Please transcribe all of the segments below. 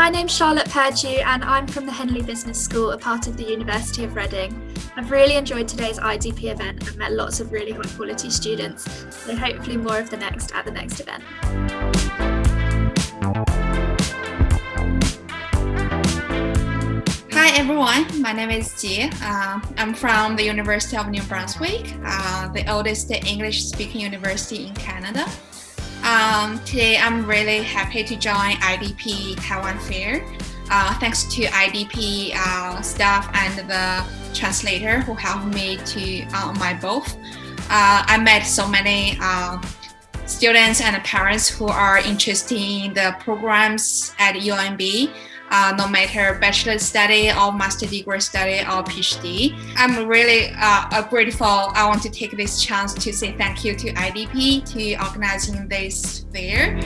my name's Charlotte Perdue and I'm from the Henley Business School, a part of the University of Reading. I've really enjoyed today's IDP event and met lots of really high quality students, so hopefully more of the next at the next event. Hi everyone, my name is Jie. Uh, I'm from the University of New Brunswick, uh, the oldest English-speaking university in Canada. Um, today, I'm really happy to join IDP Taiwan Fair. Uh, thanks to IDP uh, staff and the translator who helped me to uh, my both. Uh, I met so many uh, students and parents who are interested in the programs at UNB uh, no matter bachelor study or master degree study or PhD. I'm really uh, grateful. I want to take this chance to say thank you to IDP to organizing this fair.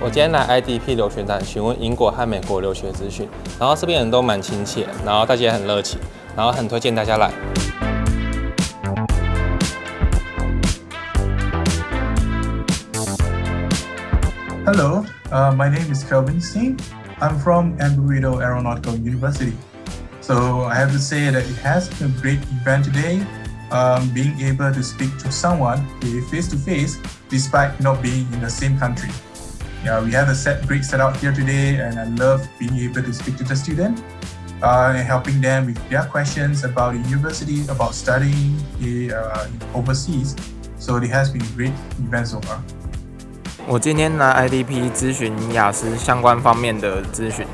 我今天来 IDP 留学站询问英国和美国留学资讯，然后这边人都蛮亲切，然后大家也很热情，然后很推荐大家来。 Hello, uh, my name is Kelvin Singh. I'm from Embry-Riddle Aeronautical University. So I have to say that it has been a great event today, um, being able to speak to someone face-to-face -face, despite not being in the same country. Yeah, we have a set, great setup here today and I love being able to speak to the student uh, and helping them with their questions about the university, about studying uh, overseas. So it has been a great event so far. 我今天来 IDP 咨询雅思相关方面的咨询，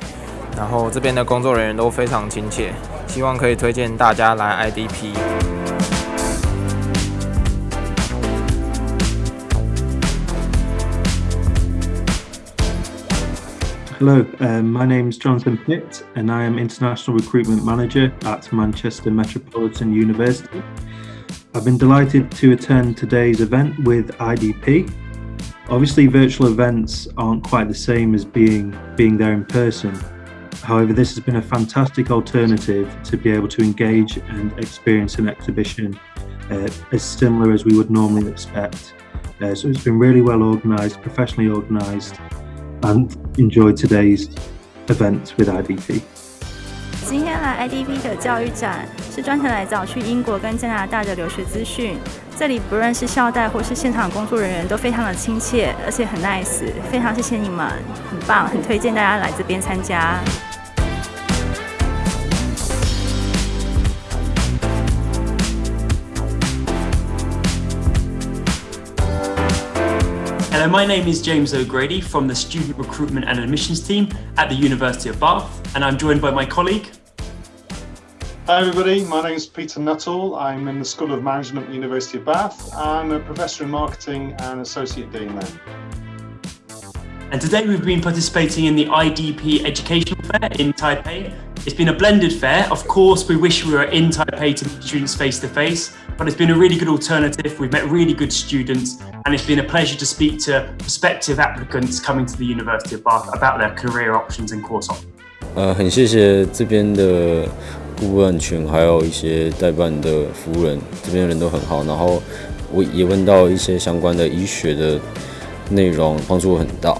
然后这边的工作人员都非常亲切，希望可以推荐大家来 IDP。Hello, um, my name is Jonathan Pitt and I am International Recruitment Manager at Manchester Metropolitan University. I've been delighted to attend today's event with IDP Obviously, virtual events aren't quite the same as being, being there in person. However, this has been a fantastic alternative to be able to engage and experience an exhibition uh, as similar as we would normally expect. Uh, so it's been really well organised, professionally organised, and enjoyed today's event with IDP. 今天来 IDP 的教育展是专程来找去英国跟加拿大的留学资讯。这里不论是校带或是现场工作人员都非常的亲切，而且很 nice，非常谢谢你们，很棒，很推荐大家来这边参加。Hello, my name is James O'Grady from the Student Recruitment and Admissions team at the University of Bath, and I'm joined by my colleague, Hi everybody, my name is Peter Nuttall. I'm in the School of Management at the University of Bath. I'm a Professor in Marketing and Associate Dean there. And today we've been participating in the IDP Educational Fair in Taipei. It's been a blended fair. Of course, we wish we were in Taipei to meet students face to face, but it's been a really good alternative. We've met really good students and it's been a pleasure to speak to prospective applicants coming to the University of Bath about their career options and course options. 呃，很谢谢这边的 顾问群，还有一些代办的服务人，这边人都很好。然后我也问到一些相关的医学的内容，帮助很大。